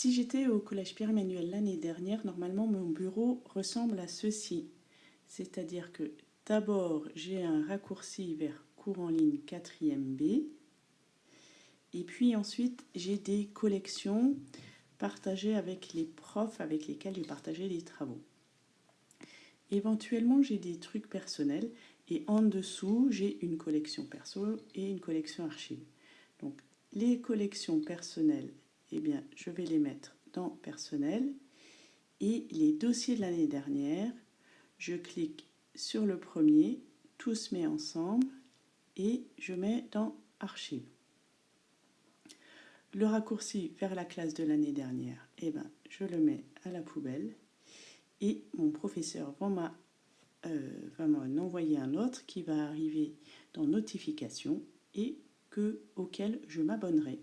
Si j'étais au Collège Pierre-Emmanuel l'année dernière, normalement mon bureau ressemble à ceci. C'est-à-dire que d'abord j'ai un raccourci vers cours en ligne 4e B. Et puis ensuite j'ai des collections partagées avec les profs avec lesquels j'ai partagé les travaux. Éventuellement j'ai des trucs personnels et en dessous j'ai une collection perso et une collection archive. Donc les collections personnelles eh bien, je vais les mettre dans personnel. Et les dossiers de l'année dernière, je clique sur le premier, tout se met ensemble et je mets dans archives. Le raccourci vers la classe de l'année dernière, eh ben, je le mets à la poubelle et mon professeur va euh, m'en envoyer un autre qui va arriver dans notification et que, auquel je m'abonnerai.